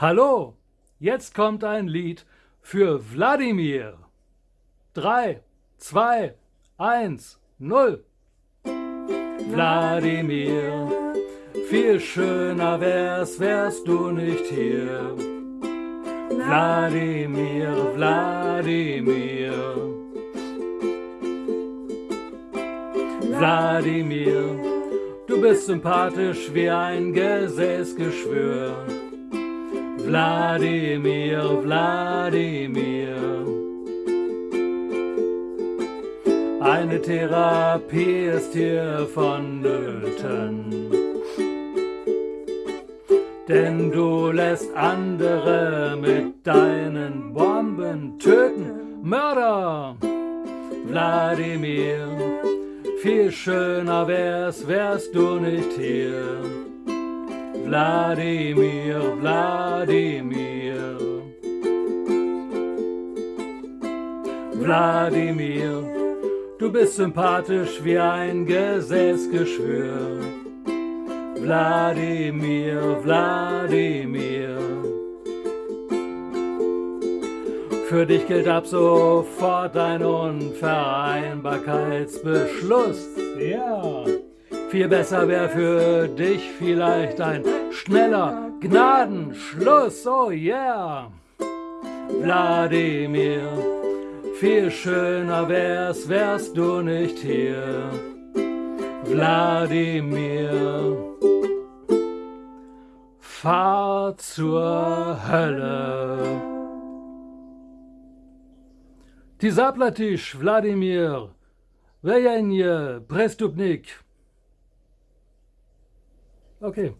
Hallo, jetzt kommt ein Lied für Wladimir. 3, 2, 1, 0. Wladimir, viel schöner wär's, wärst du nicht hier. Wladimir, Wladimir. Wladimir, du bist sympathisch wie ein Gesäßgeschwür. Wladimir, Wladimir. Eine Therapie ist hier vonnöten. Denn du lässt andere mit deinen Bomben töten. Mörder! Wladimir, viel schöner wär's, wärst du nicht hier. Wladimir, Wladimir. Wladimir, du bist sympathisch wie ein Gesäßgeschwür. Wladimir, Wladimir. Für dich gilt ab sofort ein Unvereinbarkeitsbeschluss. Ja. Viel besser wäre für dich vielleicht ein schneller Gnadenschluss, oh yeah! Wladimir, viel schöner wär's, wärst du nicht hier. Wladimir, fahr zur Hölle. Ty zaplatisch, Wladimir, vejenje, prestupnik. Okay.